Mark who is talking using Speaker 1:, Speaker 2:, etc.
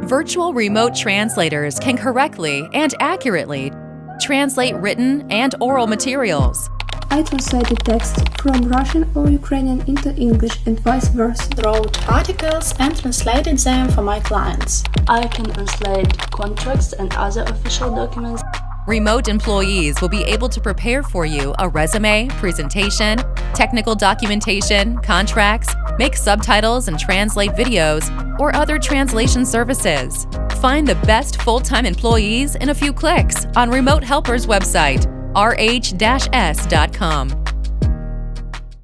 Speaker 1: Virtual remote translators can correctly and accurately translate written and oral materials.
Speaker 2: I translated text from Russian or Ukrainian into English and vice versa.
Speaker 3: Wrote articles and translated them for my clients.
Speaker 4: I can translate contracts and other official documents.
Speaker 1: Remote employees will be able to prepare for you a resume, presentation, technical documentation, contracts, make subtitles and translate videos, or other translation services. Find the best full-time employees in a few clicks on Remote Helper's website, rh-s.com.